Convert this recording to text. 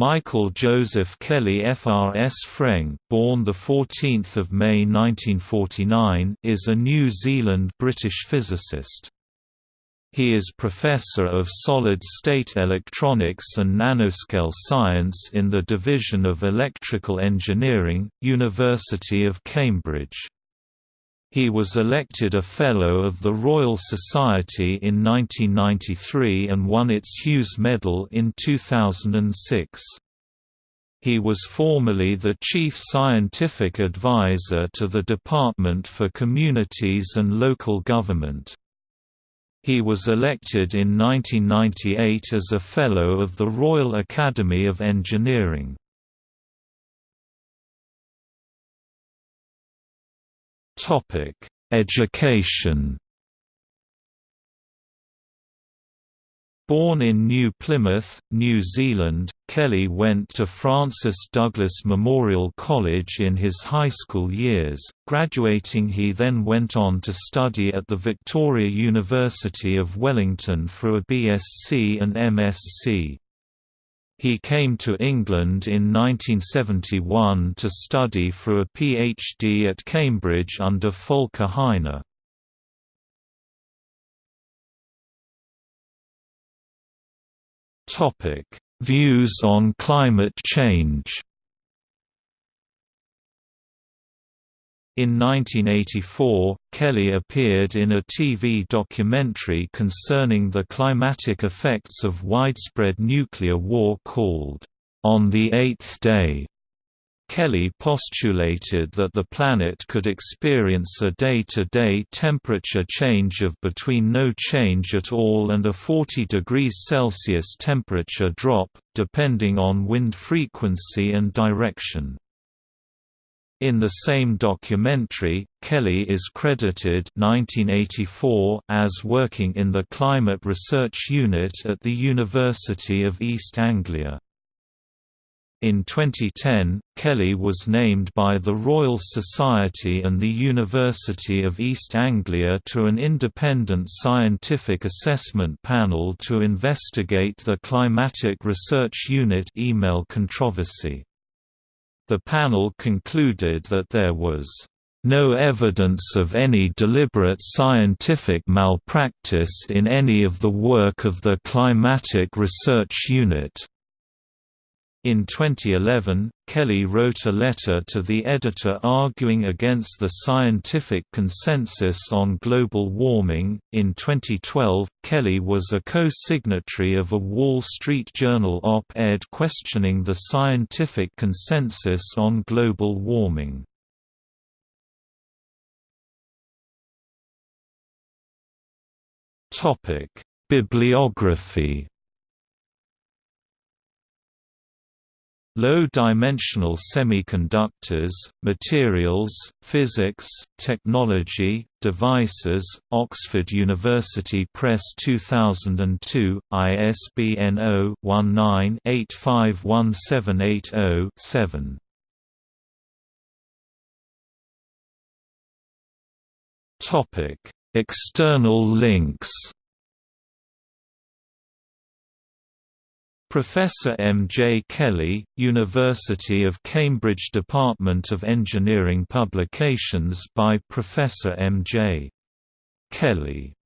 Michael Joseph Kelly FRS Freng, born the 14th of May 1949, is a New Zealand-British physicist. He is Professor of Solid-State Electronics and Nanoscale Science in the Division of Electrical Engineering, University of Cambridge. He was elected a Fellow of the Royal Society in 1993 and won its Hughes Medal in 2006. He was formerly the Chief Scientific Advisor to the Department for Communities and Local Government. He was elected in 1998 as a Fellow of the Royal Academy of Engineering. Topic: Education. Born in New Plymouth, New Zealand, Kelly went to Francis Douglas Memorial College in his high school years. Graduating, he then went on to study at the Victoria University of Wellington for a BSc and MSc. He came to England in 1971 to study for a PhD at Cambridge under Volker Heine. Views on climate change In 1984, Kelly appeared in a TV documentary concerning the climatic effects of widespread nuclear war called, On the Eighth Day. Kelly postulated that the planet could experience a day-to-day -day temperature change of between no change at all and a 40 degrees Celsius temperature drop, depending on wind frequency and direction. In the same documentary, Kelly is credited 1984 as working in the Climate Research Unit at the University of East Anglia. In 2010, Kelly was named by the Royal Society and the University of East Anglia to an independent scientific assessment panel to investigate the Climatic Research Unit email controversy. The panel concluded that there was no evidence of any deliberate scientific malpractice in any of the work of the Climatic Research Unit. In 2011, Kelly wrote a letter to the editor arguing against the scientific consensus on global warming. In 2012, Kelly was a co signatory of a Wall Street Journal op ed questioning the scientific consensus on global warming. Bibliography Low-dimensional semiconductors, materials, physics, technology, devices, Oxford University Press 2002, ISBN 0-19-851780-7. External links Professor M. J. Kelly, University of Cambridge Department of Engineering Publications by Professor M. J. Kelly